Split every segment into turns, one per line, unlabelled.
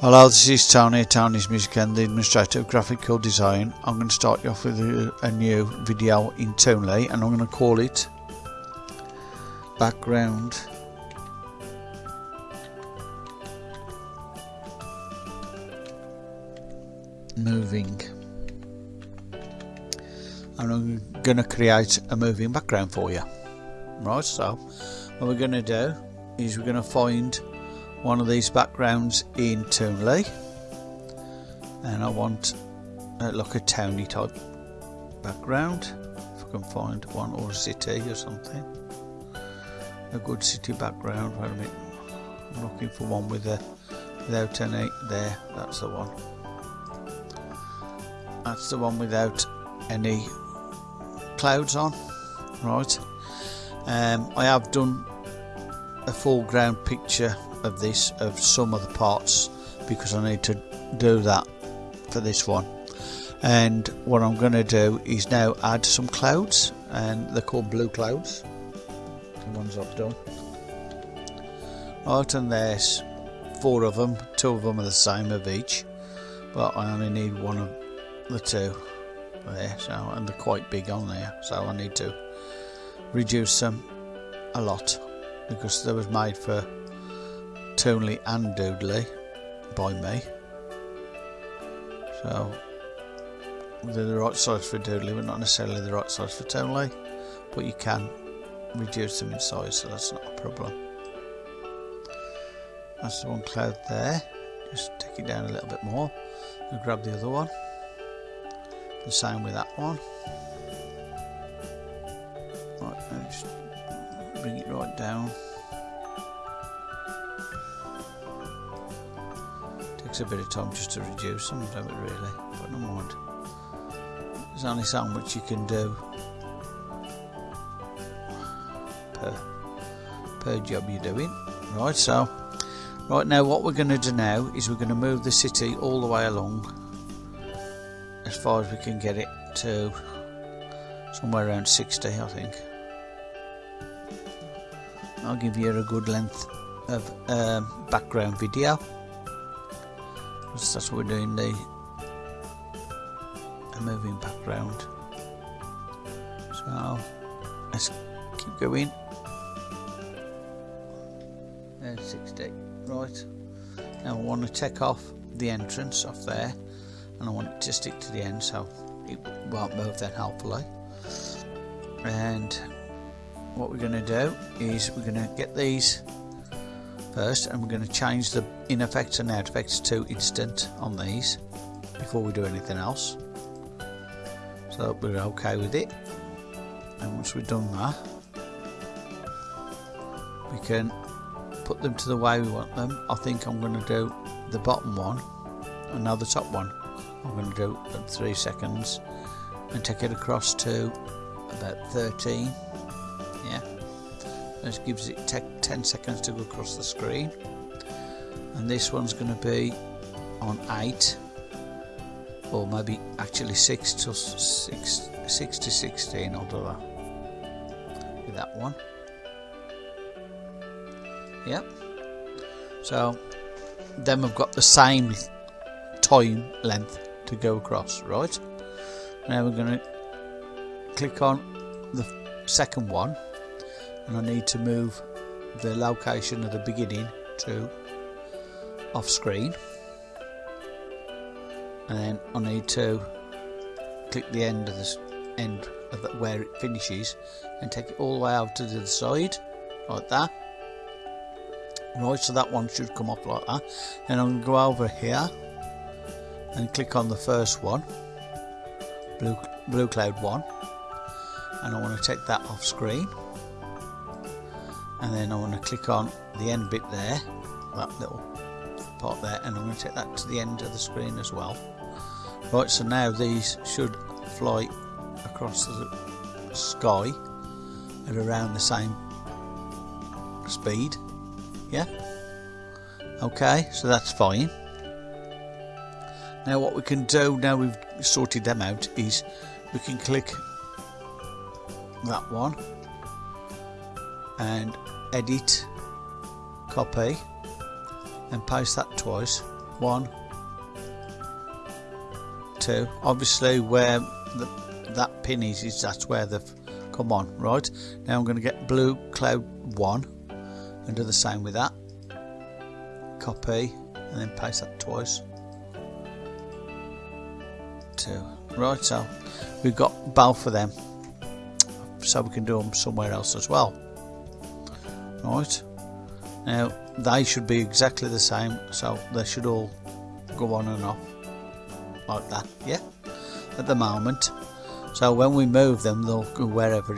Hello, this is Tony Tony's Music and the Administrator of Graphical Design. I'm going to start you off with a, new video in Toonly and I'm going to call it Background Moving. And I'm going to create a moving background for you. Right, so what we're going to do is we're going to find one of these backgrounds in Toonly and I want uh, like a towny type background if I can find one or a city or something. A good city background wait a minute. I'm looking for one with a without any there that's the one. That's the one without any clouds on right. Um, I have done a foreground picture of this of some of the parts because I need to do that for this one. And what I'm going to do is now add some clouds and they're called blue clouds. The ones I've done. Right and there's four of them two of them are the same of each but I only need one of the two there so and they're quite big on there so I need to reduce them a lot because they was made for Toonly and Doodly by me. So they're the right size for Doodly, but not necessarily the right size for Toonly. But you can reduce them in size, so that's not a problem. That's the one cloud there. Just take it down a little bit more and grab the other one. The same with that one. Right, just bring it right down. Takes a bit of time just to reduce them, don't it really? But no mind. There's only so much you can do per, per job you're doing. Right, so right now what we're going to do now is we're going to move the city all the way along as far as we can get it to somewhere around 60 I think. I'll give you a good length of um, background video that's what we're doing the a moving background so let's keep going. There's 60 right. Now I want to take off the entrance off there and I want it to stick to the end so it won't move then hopefully. And what we're going to do is we're going to get these first and we're going to change the in effects and out effects to instant on these before we do anything else. So we're okay with it. And once we've done that we can put them to the way we want them. I think I'm going to do the bottom one and now the top one. I'm going to do at 3 seconds and take it across to about 13 yeah this gives it 10 seconds to go across the screen. And this one's going to be on 8 or maybe actually 6 to 6, 6 to 16 I'll do that. With that one. Yep. So then we've got the same time length to go across right? Now we're going to click on the second one and I need to move the location of the beginning to off screen and then I need to click the end of this end of the, where it finishes and take it all the way out to the side like that. Right so that one should come up like that. And I'm going to go over here and click on the first one blue, blue cloud one. And I want to take that off screen and then I want to click on the end bit there that little part there and I'm going to take that to the end of the screen as well. Right so now these should fly across the sky at around the same speed yeah? Okay so that's fine. Now what we can do now we've sorted them out is we can click that one and edit copy and paste that twice. One two. Obviously where the, that pin is, is that's where they've come on right? Now I'm going to get blue cloud one and do the same with that. Copy and then paste that twice. Two. Right so we've got both of them. So we can do them somewhere else as well right. Now they should be exactly the same so they should all go on and off like that yeah at the moment. So when we move them they'll go wherever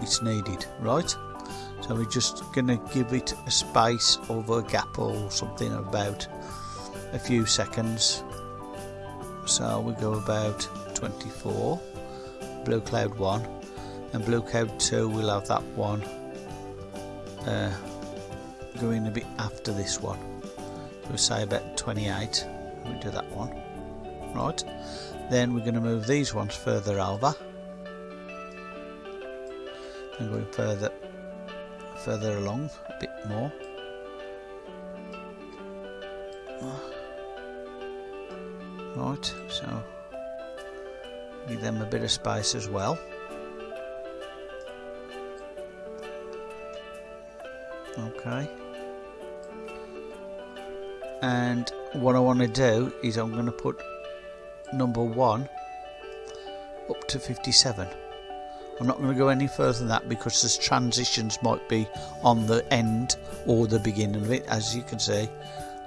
it's needed right? So we're just gonna give it a space over a gap or something about a few seconds. So we go about 24 blue cloud 1 and blue cloud 2 we'll have that one uh, going a bit after this one. So we say about 28 we do that one. Right. Then we're going to move these ones further over. And going further further along a bit more. Right so give them a bit of space as well okay. And what I want to do is I'm going to put number one up to 57 I'm not going to go any further than that because the transitions might be on the end or the beginning of it. As you can see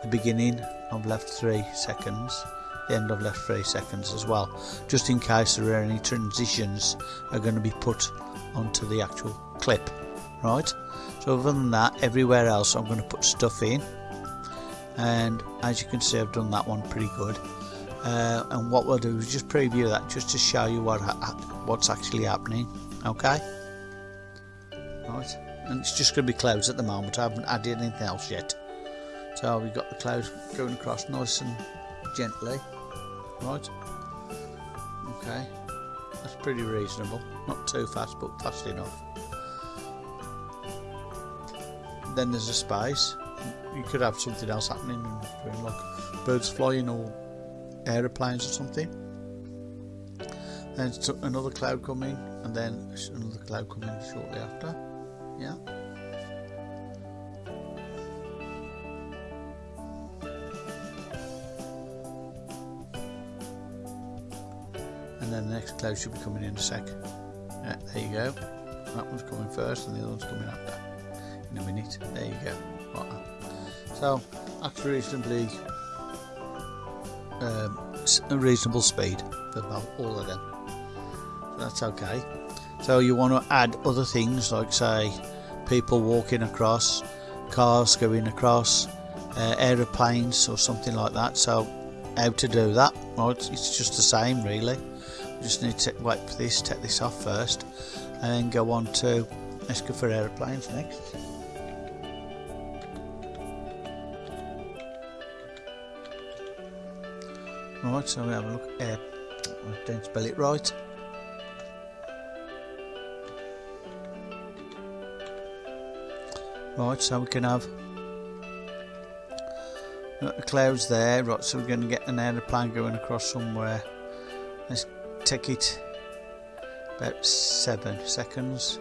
the beginning I've left three seconds the end I've left three seconds as well just in case there are any transitions are going to be put onto the actual clip right? So other than that everywhere else I'm going to put stuff in. And as you can see I've done that one pretty good. Uh, and what we'll do is just preview that just to show you what what's actually happening okay? Right? And it's just going to be clouds at the moment. I haven't added anything else yet. So we've got the clouds going across nice and gently. Right? Okay. That's pretty reasonable. Not too fast but fast enough then there's a space you could have something else happening like birds flying or aeroplanes or something. Then another cloud coming and then another cloud coming shortly after. Yeah. And then the next cloud should be coming in a sec. Yeah, there you go. That one's coming first and the other one's coming after in a minute. There you go. So that's reasonably um, a reasonable speed for about all of them. So that's okay. So you want to add other things like say people walking across cars going across uh, aeroplanes or something like that. So how to do that? Well it's, it's just the same really. Just need to wait for this take this off first and then go on to let's go for aeroplanes next Right, so we have a look. Uh, don't spell it right. Right, so we can have the clouds there. Right, so we're going to get an aeroplane going across somewhere. Let's take it about seven seconds.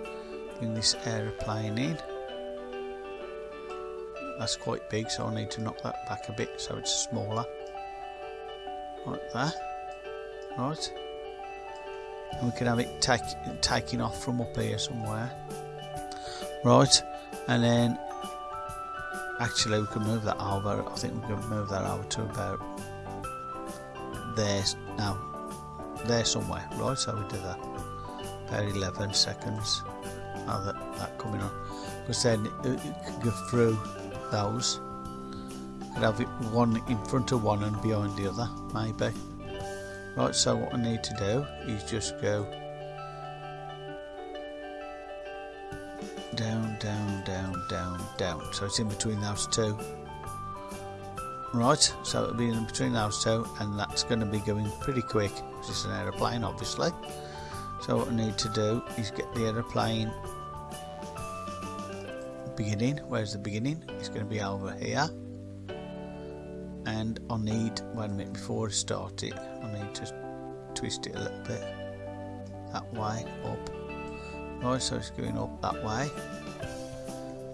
Bring this aeroplane in. That's quite big, so I need to knock that back a bit so it's smaller like that. Right. And we can have it take, taking off from up here somewhere. Right. And then actually we can move that over. I think we can move that over to about there now there somewhere. Right so we do that. About 11 seconds. Now that, that coming on. Because then it, it can go through those could have it one in front of one and behind the other maybe. Right so what I need to do is just go down down down down down. So it's in between those two. Right so it'll be in between those two and that's going to be going pretty quick because it's an aeroplane obviously. So what I need to do is get the aeroplane beginning. Where's the beginning? It's going to be over here and I need one minute before I start it I need to twist it a little bit that way up. Right so it's going up that way.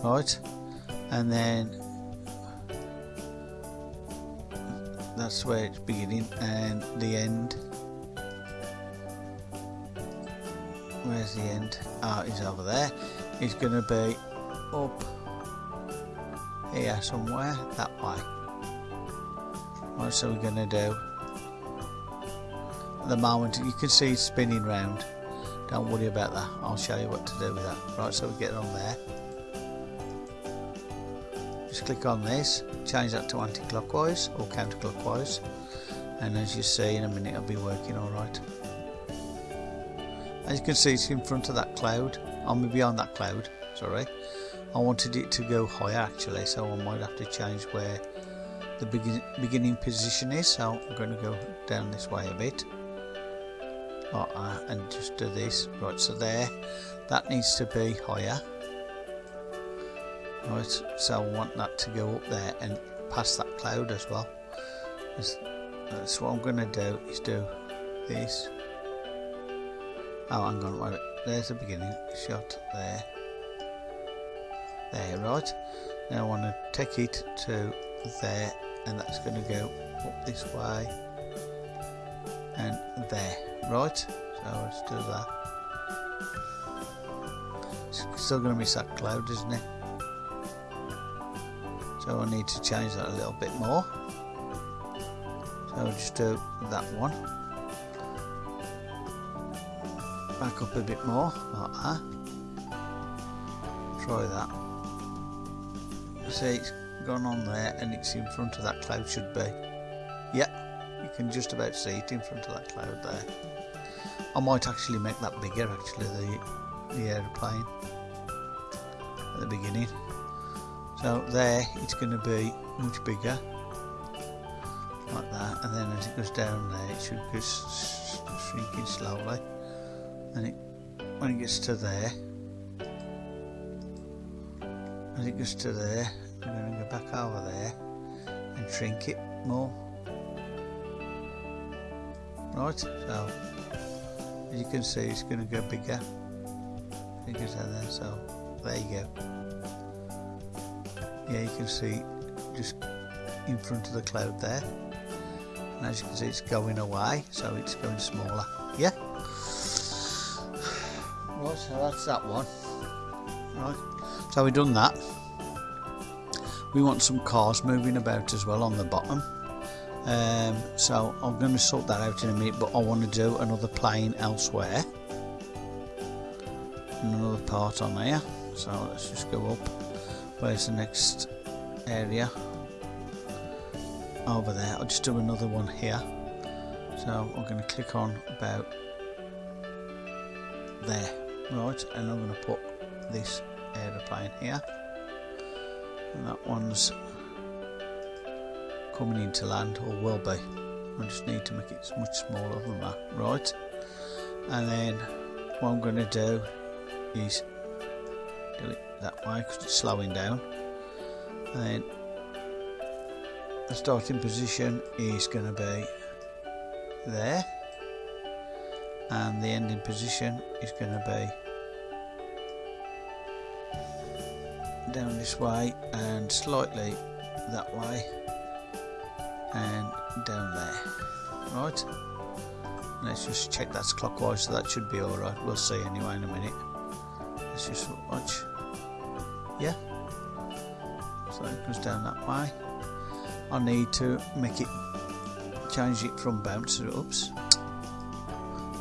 Right and then that's where it's beginning and the end. Where's the end? Ah oh, it's over there. It's going to be up here somewhere that way right so we're going to do? At the moment you can see it's spinning round. Don't worry about that. I'll show you what to do with that. Right so we get on there. Just click on this. Change that to anti-clockwise or counterclockwise. And as you see in a minute it'll be working alright as you can see it's in front of that cloud. I'm beyond that cloud sorry. I wanted it to go higher actually so I might have to change where the begin beginning position is so I'm going to go down this way a bit. Like that and just do this. Right so there. That needs to be higher. Right so I want that to go up there and past that cloud as well. That's what I'm going to do is do this. Oh hang on wait there's the beginning shot there. There right. Now I want to take it to there and that's going to go up this way. And there. Right? So let's do that. It's still going to miss that cloud isn't it? So I need to change that a little bit more. So I'll just do that one. Back up a bit more like that. Try that. See it's gone on there and it's in front of that cloud should be. Yeah you can just about see it in front of that cloud there. I might actually make that bigger actually the the aeroplane at the beginning. So there it's going to be much bigger like that and then as it goes down there it should go shrinking slowly and it when it gets to there as it goes to there I'm going to go back over there and shrink it more. Right so as you can see it's going to go bigger. It goes down there so there you go. Yeah you can see just in front of the cloud there. And as you can see it's going away so it's going smaller. Yeah? Right so that's that one. Right so we've done that we want some cars moving about as well on the bottom. Um, so I'm going to sort that out in a minute but I want to do another plane elsewhere. And another part on there. So let's just go up. Where's the next area? Over there. I'll just do another one here. So I'm going to click on about there. Right and I'm going to put this aeroplane here and that one's coming into land or will be. I just need to make it much smaller than that. Right. And then what I'm going to do is do it that way because it's slowing down. And then the starting position is going to be there. And the ending position is going to be down this way and slightly that way and down there. Right. Let's just check that's clockwise. So that should be alright we'll see anyway in a minute. Let's just watch. Yeah. So it goes down that way. I need to make it change it from bounce oops.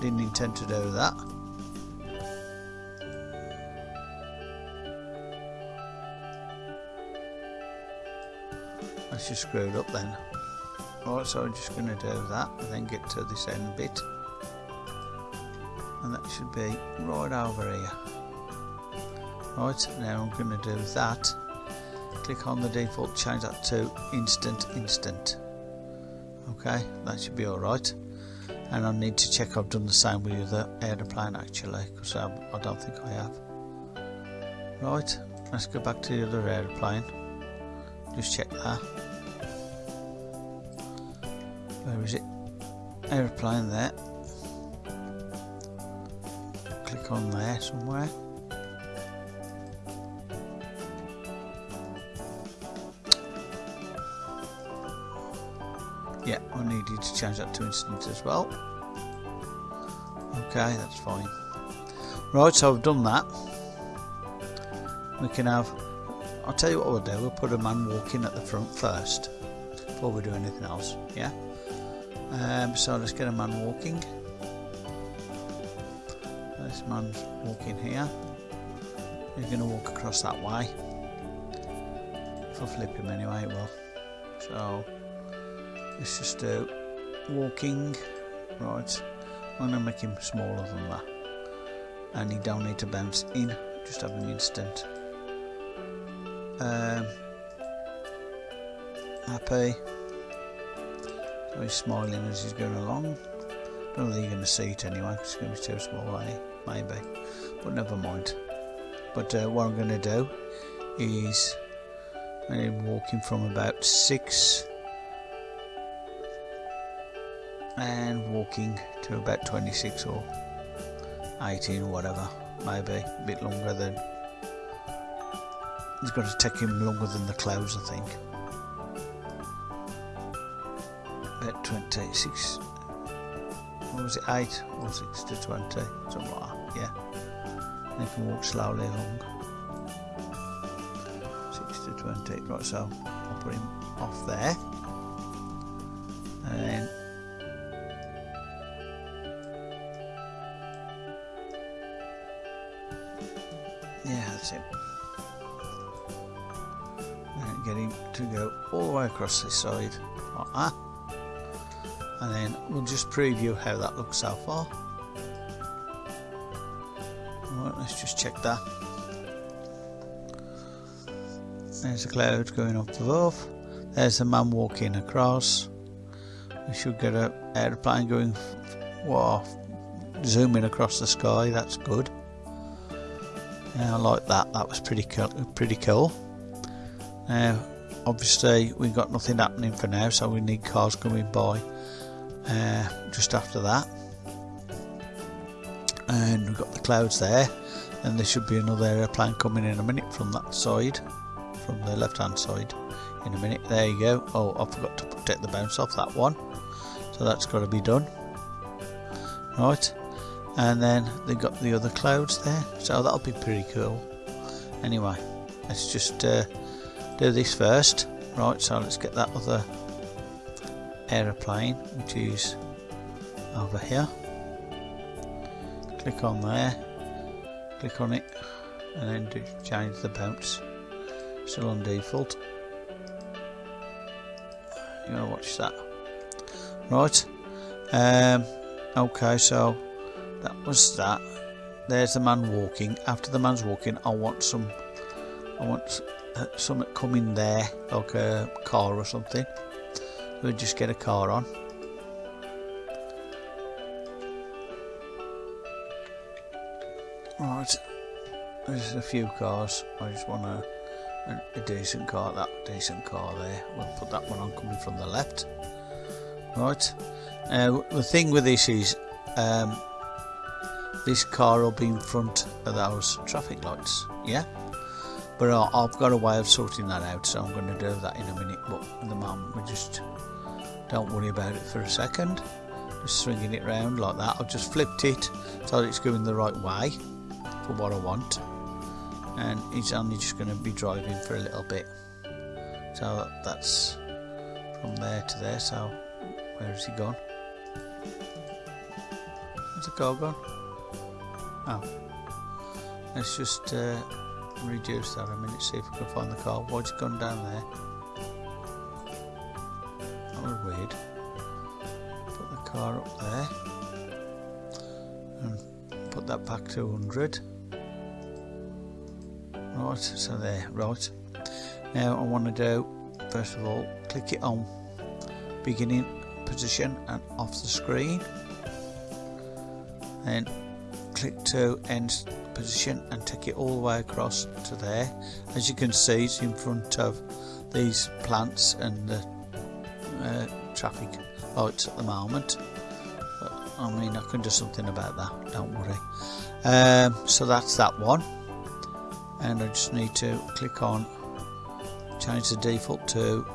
Didn't intend to do that that's just screwed up then. Right so I'm just going to do that and then get to this end bit. And that should be right over here. Right now I'm going to do that. Click on the default change that to instant instant. Okay that should be alright. And I need to check I've done the same with the aeroplane actually because I, I don't think I have. Right let's go back to the other aeroplane. Just check that where is it? Aeroplane there. Click on there somewhere. Yeah I needed to change that to instant as well. Okay that's fine. Right so I've done that. We can have I'll tell you what we'll do. We'll put a man walking at the front first before we do anything else yeah um, so let's get a man walking. This man's walking here. He's going to walk across that way if I flip him anyway it will. So let's just do walking. Right I'm going to make him smaller than that. And he don't need to bounce in. Just have him instant. Um, happy he's smiling as he's going along. Don't know think you're going to see it anyway it's going to be too small eh? maybe. But never mind. But uh, what I'm going to do is I'm walking from about 6 and walking to about 26 or 18 or whatever. Maybe a bit longer than it's going to take him longer than the clouds I think 26 what was it? 8 or 6 to 20 something like that yeah. And he can walk slowly along. 6 to 20 right so I'll put him off there. And then Yeah, that's it. And get him to go all the way across this side, like that. And then we'll just preview how that looks so far. Right, let's just check that. There's a cloud going up above. There's a man walking across. We should get an airplane going, wow, zooming across the sky. That's good. Yeah, I like that. That was pretty cool. Pretty cool. Now, obviously, we've got nothing happening for now, so we need cars coming by uh, just after that. And we've got the clouds there, and there should be another aeroplane coming in a minute from that side, from the left-hand side. In a minute. There you go. Oh, I forgot to take the bounce off that one, so that's got to be done. Right and then they've got the other clouds there so that'll be pretty cool anyway let's just uh, do this first right so let's get that other aeroplane which is over here. Click on there click on it and then do change the bounce still on default. You want to watch that? Right um, okay so that was that. There's the man walking. After the man's walking I want some I want uh, something coming there like a car or something we'll just get a car on. Right there's a few cars. I just want a, a, a decent car that decent car there. We'll put that one on coming from the left. Right uh, the thing with this is um, this car will be in front of those traffic lights yeah but uh, I've got a way of sorting that out so I'm going to do that in a minute but at the moment we just don't worry about it for a second just swinging it round like that I've just flipped it so that it's going the right way for what I want and it's only just going to be driving for a little bit so that's from there to there so where has he gone? Where's the car gone? Oh. Let's just uh, reduce that a minute, see if we can find the car. Why's it gone down there? That was weird. Put the car up there. And put that back to 100. Right, so there, right. Now I want to do, first of all, click it on beginning position and off the screen. Then click to end position and take it all the way across to there as you can see it's in front of these plants and the uh, traffic lights at the moment. But, I mean, I can do something about that, don't worry. Um, so that's that one. And I just need to click on change the default to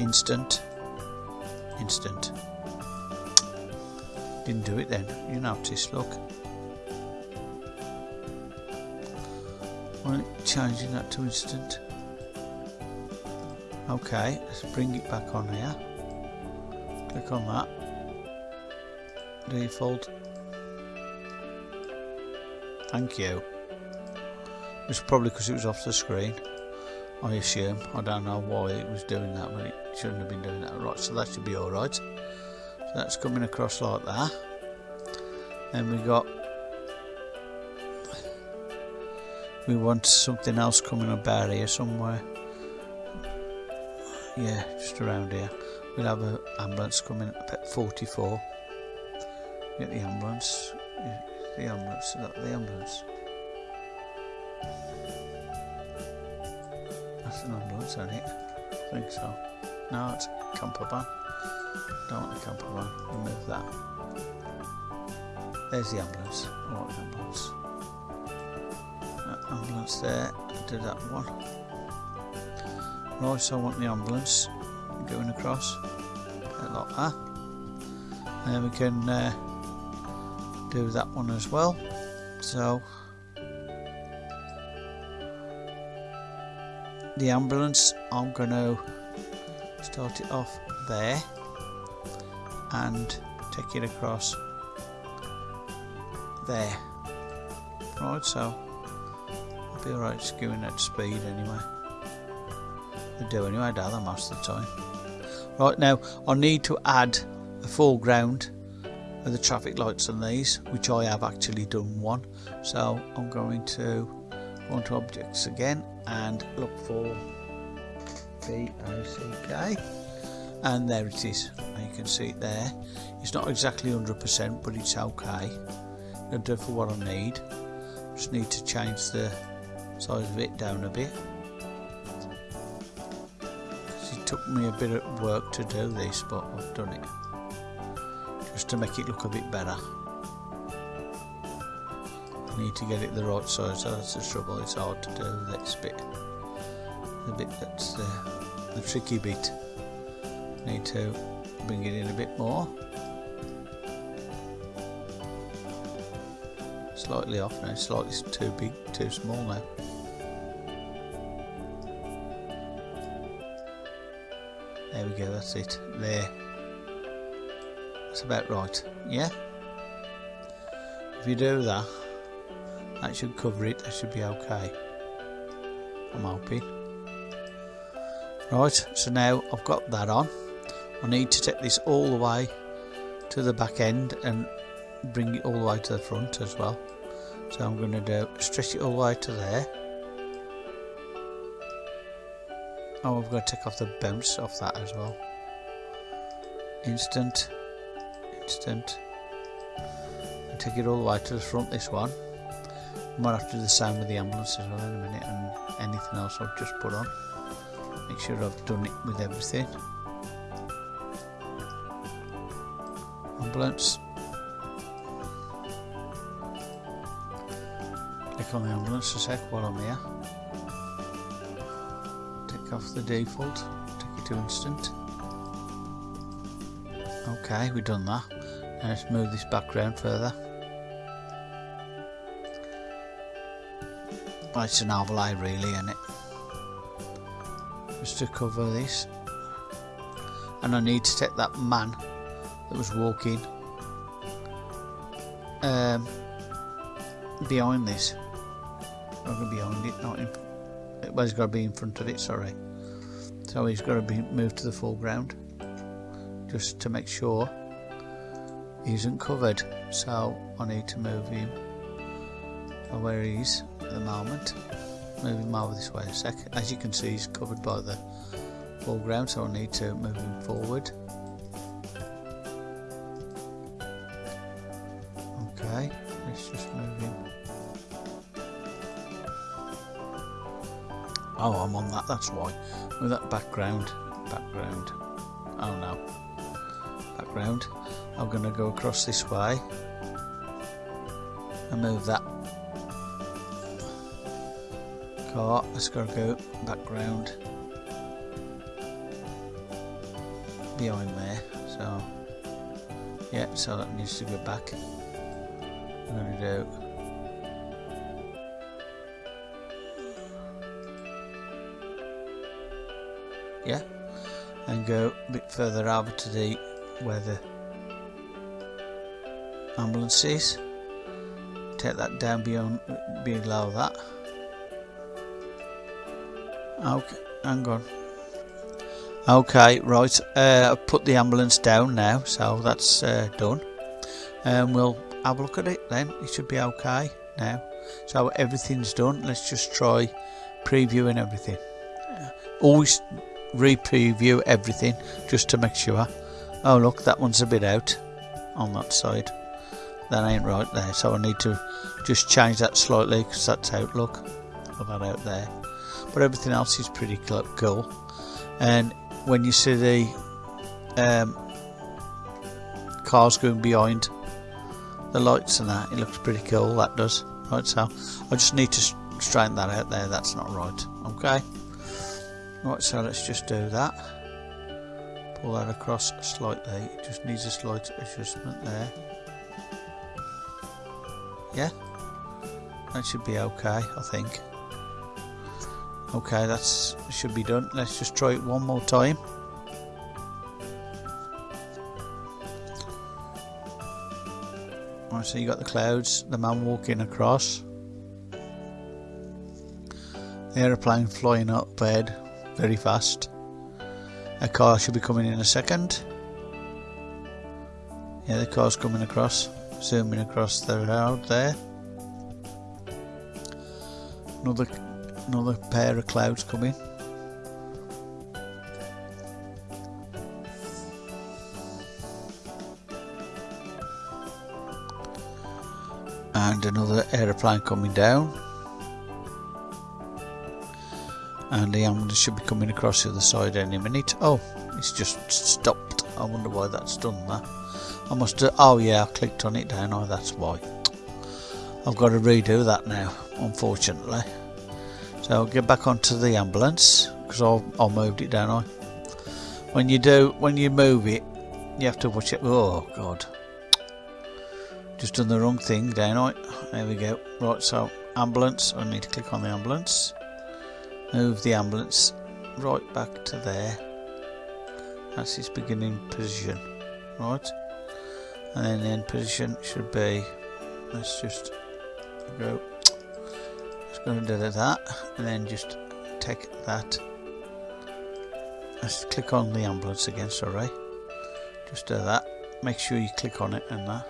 instant. Instant. Didn't do it then, you notice, look. Changing that to instant? Okay, let's bring it back on here. Click on that. Default. Thank you. It's probably because it was off the screen. I assume. I don't know why it was doing that, but it shouldn't have been doing that. Right, so that should be alright. So that's coming across like that. Then we got we want something else coming about here somewhere. Yeah just around here. We'll have an ambulance coming at 44 get the ambulance. The ambulance the ambulance? That's an ambulance isn't it? I think so. No it's a camper van. Don't want a camper van. Remove that. There's the ambulance. I want the ambulance. that ambulance there do that one Right, so I want the ambulance going across, like that. And then we can uh, do that one as well. So the ambulance, I'm going to start it off there and take it across there. Right, so be alright going at speed anyway. They do anyway, they, most of the time. Right now, I need to add a foreground of the traffic lights on these, which I have actually done one. So I'm going to go into objects again and look for B-O-C-K and there it is and you can see it there it's not exactly 100% but it's okay it'll do for what I need just need to change the size of it down a bit It took me a bit of work to do this, but I've done it. Just to make it look a bit better. I need to get it the right size, that's the trouble, it's hard to do this bit. The bit that's the, the tricky bit. Need to bring it in a bit more. Slightly off now, slightly too big, too small now. There we go, that's it. There. That's about right. Yeah? If you do that, that should cover it. That should be okay. I'm hoping. Right, so now I've got that on. I need to take this all the way to the back end and bring it all the way to the front as well. So I'm going to do stretch it all the way to there Oh, we've got to take off the bounce off that as well. Instant, instant. And take it all the way to the front, this one. Might have to do the same with the ambulance as well in a minute and anything else I've just put on. Make sure I've done it with everything. Ambulance. Click on the ambulance a sec while I'm here off the default, take it to instant. Okay, we've done that. Now let's move this background further. It's an overlay really, isn't it? Just to cover this. And I need to take that man that was walking um, behind this. Not behind it, not in well, he's got to be in front of it, sorry. So he's got to be moved to the foreground just to make sure he isn't covered. So I need to move him where he is at the moment. Move him over this way a sec. As you can see, he's covered by the foreground, so I need to move him forward. That's why. With that background. Background. Oh no. background I'm going to go across this way and move that car got to go background behind there so yeah so that needs to go back I'm going to do yeah. And go a bit further over to the where the ambulance is. Take that down beyond below that. Okay hang on. Okay right uh, I've put the ambulance down now so that's uh, done. And we'll have a look at it then. It should be okay now. So everything's done. Let's just try previewing everything. Always re-preview everything just to make sure. Oh look that one's a bit out on that side. That ain't right there so I need to just change that slightly because that's out look. Of that out there. But everything else is pretty cool. And when you see the um, cars going behind the lights and that it looks pretty cool that does. Right so I just need to straighten that out there. That's not right okay Right, so let's just do that. Pull that across slightly. It just needs a slight adjustment there. Yeah, that should be okay, I think. Okay, that's should be done. Let's just try it one more time. Right, so you got the clouds, the man walking across, the aeroplane flying up bed very fast. A car should be coming in a second. Yeah, the car's coming across, zooming across the road there. Another, another pair of clouds coming. And another aeroplane coming down. And the ambulance should be coming across the other side any minute. Oh, it's just stopped. I wonder why that's done that. I must have, oh yeah, I clicked on it down, oh that's why. I've got to redo that now, unfortunately. So I'll get back onto the ambulance, because I I moved it down. I. When you do, when you move it, you have to watch it. Oh god, just done the wrong thing, down I. There we go. Right, so ambulance. I need to click on the ambulance move the ambulance right back to there. That's its beginning position right? And then the end position should be let's just go let's go and do that and then just take that. Let's click on the ambulance again sorry. Just do that. Make sure you click on it and that.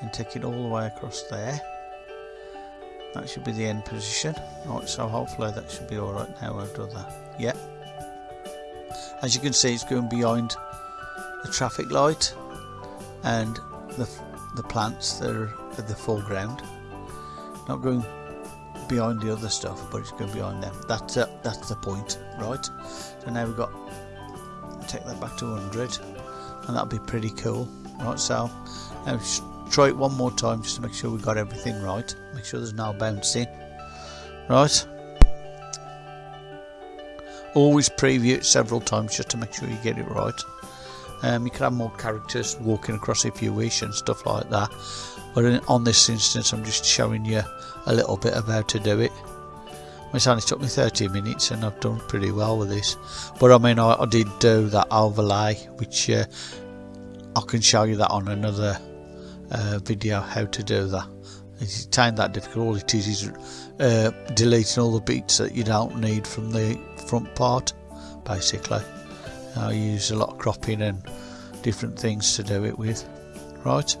And take it all the way across there that should be the end position. Right so hopefully that should be alright now I've done that yeah. As you can see it's going behind the traffic light and the, the plants that are at the foreground not going behind the other stuff but it's going behind them. That's uh, that's the point right? So now we've got take that back to 100 and that'll be pretty cool right so now try it one more time just to make sure we got everything right. Make sure there's no bouncing right. Always preview it several times just to make sure you get it right. Um, you can have more characters walking across if you wish and stuff like that. But in, on this instance I'm just showing you a little bit of how to do it. It's only took me 30 minutes and I've done pretty well with this. But I mean I, I did do that overlay which uh, I can show you that on another uh, video how to do that. It's ain't that difficult. All it is is uh, deleting all the bits that you don't need from the front part, basically. I use a lot of cropping and different things to do it with, right?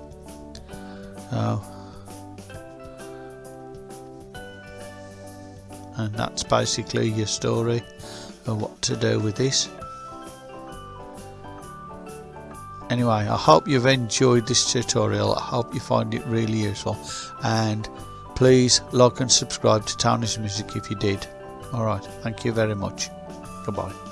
and that's basically your story of what to do with this. Anyway, I hope you've enjoyed this tutorial. I hope you find it really useful. And please like and subscribe to Tony's Music if you did. Alright, thank you very much. Goodbye.